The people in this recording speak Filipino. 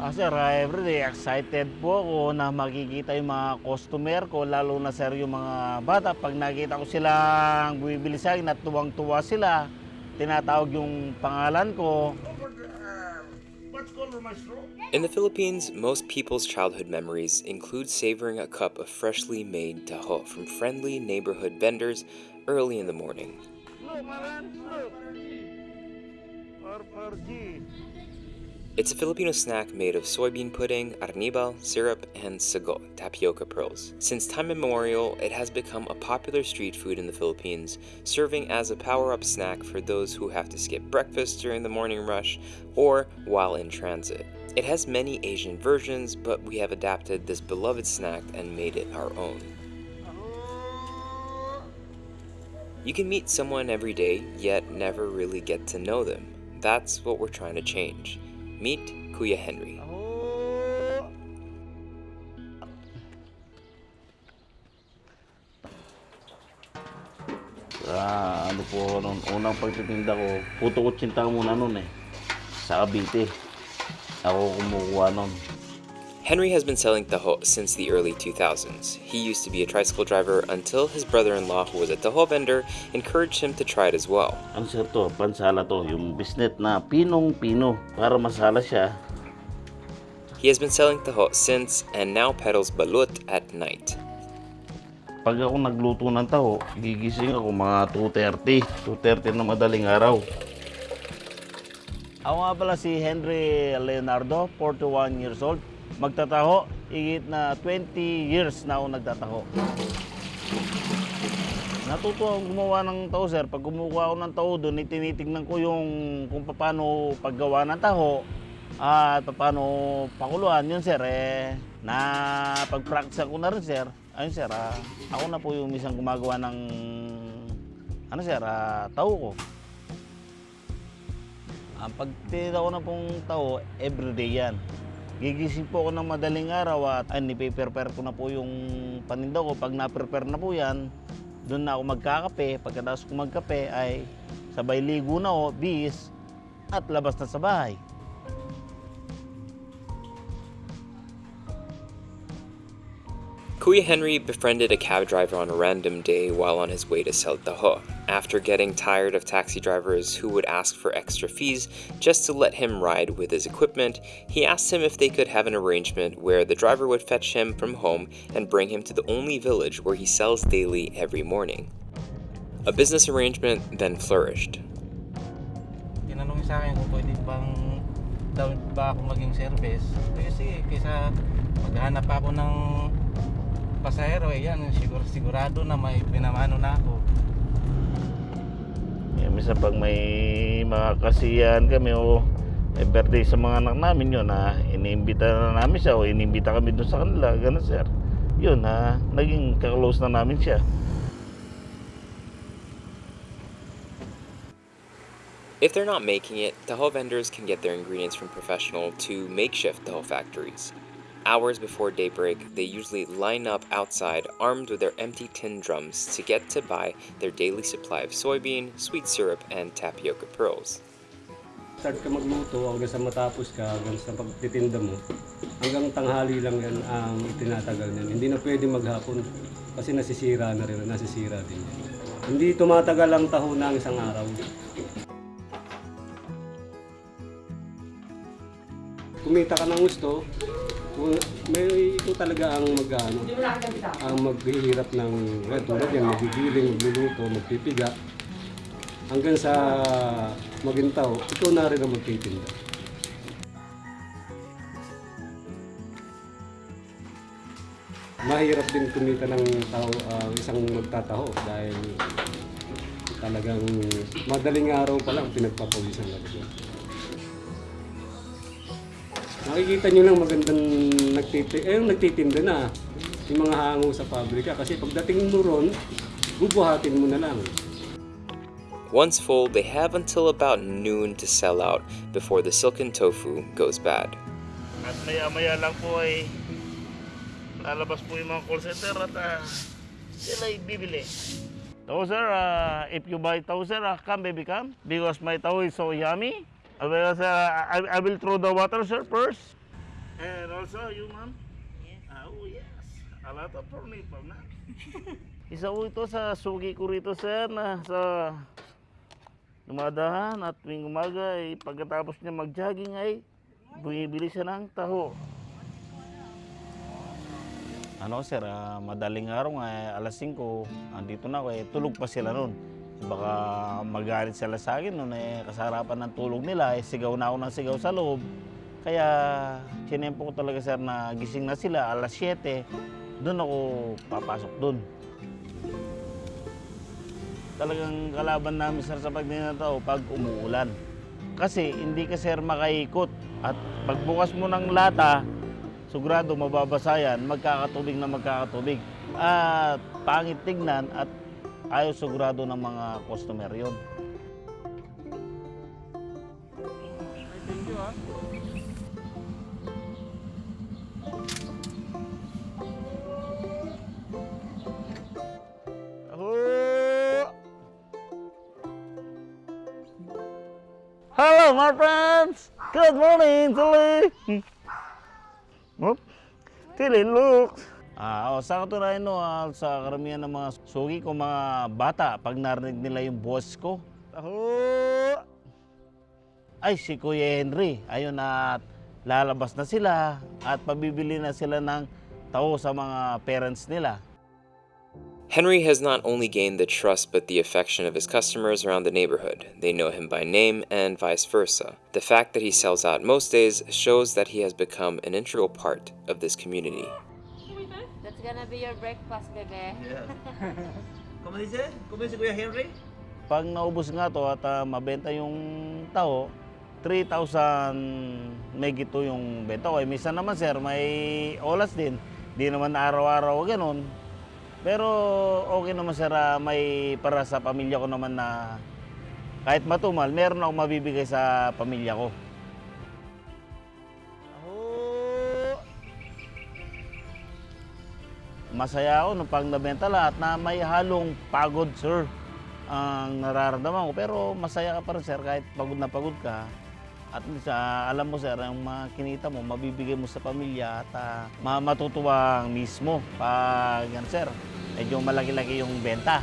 Sir, ah, everyday excited po ako na makikita yung mga customer ko, lalo na sir yung mga bata. Pag nakita ko silang bumibili sa akin at tuwang-tuwa sila, tinatawag yung pangalan ko. In the Philippines, most people's childhood memories include savoring a cup of freshly made taho from friendly neighborhood vendors early in the morning. Look, man, look. RRG. It's a Filipino snack made of soybean pudding, arnibal, syrup, and sago, tapioca pearls. Since time immemorial, it has become a popular street food in the Philippines, serving as a power-up snack for those who have to skip breakfast during the morning rush or while in transit. It has many Asian versions, but we have adapted this beloved snack and made it our own. You can meet someone every day, yet never really get to know them. That's what we're trying to change. Meet Kuya Henry. Ako. Ah, ano po noon, unang pagtitinda ko, puto ko tsinta muna noon eh. Sa Cavite. Ako kumukuha noon. Henry has been selling taho since the early 2000s. He used to be a tricycle driver until his brother-in-law, who was a taho vendor, encouraged him to try it as well. Ano sir to? Pansala to. Yung bisnet na pinong-pino. Para masala siya. He has been selling taho since and now peddles balut at night. Pag ako nagluto ng taho, gigising ako mga 2.30. 2.30 na madaling araw. Ako nga pala si Henry Leonardo, 41 years old. Magtataho, higit na 20 years na ako nagtataho. Natuto akong gumawa ng taho, sir. Pag kumukuha ako ng taho doon, tinitignan ko yung kung paano paggawa ng taho at paano pakuluan. Yun, sir, eh, na pag-practice ko na rin, sir. Ayun, sir, ah, ako na po yung misang gumagawa ng, ano, sir, ah, taho ko. Ang pagtinda ko na pong taho, everyday yan. Gigising po ako ng madaling araw at ay, nipe-prepare ko na po yung paninda ko. Pag na-prepare na po yan, doon na ako magkakape. Pagkatapos ko magkape ay sabay ligo na ako, bis, at labas na sa bahay. Kuya Henry befriended a cab driver on a random day while on his way to sell taho. After getting tired of taxi drivers who would ask for extra fees just to let him ride with his equipment, he asked him if they could have an arrangement where the driver would fetch him from home and bring him to the only village where he sells daily every morning. A business arrangement then flourished. daw ba ako maging service. Kaya sige, kaysa maghanap ako ng pasahero, eh yan, siguro, sigurado na may pinamano na ako. Eh, minsan pag may mga kasiyahan kami o eh, birthday sa mga anak namin yun na iniimbita na namin siya o iniimbita kami doon sa kanila, gano'n sir. Yun na, naging kaklose na namin siya. If they're not making it, taho vendors can get their ingredients from professional to makeshift taho factories. Hours before daybreak, they usually line up outside armed with their empty tin drums to get to buy their daily supply of soybean, sweet syrup, and tapioca pearls. Start ka magluto hanggang sa matapos ka, hanggang sa pagtitinda mo. Hanggang tanghali lang yan ang itinatagal yan. Hindi na pwede maghapon kasi nasisira na rin, nasisira din. Hindi tumatagal ang taho ng isang araw. Kumita ka ng gusto, may ito talaga ang mag ano, ang maghihirap ng eh, tulad yan, magigiling, magluluto, magpipiga hanggang sa magintaw, ikaw na rin ang magtitinda. Mahirap din kumita ng tao, ah, isang magtataho dahil talagang madaling araw pa lang pinagpapawisan siya. Nakikita nyo lang magandang nagtitinda, eh, nagtitinda na yung mga hango sa pabrika kasi pagdating mo ron, bubuhatin mo na lang. Once full, they have until about noon to sell out before the silken tofu goes bad. At maya-maya lang po ay lalabas po yung mga call center at ah, sila ay bibili. So sir, ah, if you buy tao sir, ah, come baby come. Because my tao is so yummy. I will, sir, I, I will throw the water sir first. And also you, ma'am? Yes. Oh, yes. A lot of pineapple na. Isa po ito sa sugi ko rito, sir, na sa dumadahan at tuwing umaga ay pagkatapos niya mag-jogging ay bumibili siya ng taho. Ano sir, ah, madaling araw nga, eh, alas 5, andito na ako, eh, tulog pa sila noon. Baka magalit sila sa akin noon, eh, kasarapan ng tulog nila, eh, sigaw na ako ng sigaw sa loob. Kaya, sinempo ko talaga sir na gising na sila, alas 7, doon ako papasok doon. Talagang kalaban namin sir sa pagninataw pag umuulan. Kasi hindi ka sir makaikot at pagbukas mo ng lata, Sigurado mababasa yan, magkakatubig na magkakatubig. At pangit tignan at ayaw sigurado ng mga customer yon. Thank you ah. Hello my friends! Good morning, Tilly! Oop. Tilly, look! Ah, oh, sa katunayan no, ah, sa karamihan ng mga sugi ko, mga bata, pag narinig nila yung boss ko, Taho! Ay, si Kuya Henry, ayun at lalabas na sila at pabibili na sila ng taho sa mga parents nila. Henry has not only gained the trust but the affection of his customers around the neighborhood. They know him by name and vice versa. The fact that he sells out most days shows that he has become an integral part of this community. That's gonna be your breakfast, bebe. ¿Cómo dice? ¿Cómo dice Kuya Henry? Pag naubos nga to at ah, mabenta yung taho, 3,000 megito yung benta ko. Eh, minsan naman sir, may olas din. Di naman araw-araw ganun. Pero okay naman sir, ah, may para sa pamilya ko naman na kahit matumal, meron akong mabibigay sa pamilya ko. Masaya ako nung pag nabenta lahat na may halong pagod sir ang nararamdaman ko. Pero masaya ka pa rin sir kahit pagod na pagod ka. At least ah, alam mo sir, yung mga kinita mo, mabibigay mo sa pamilya at ah, ma- matutuwa mismo pag yan sir, medyo malaki-laki yung benta.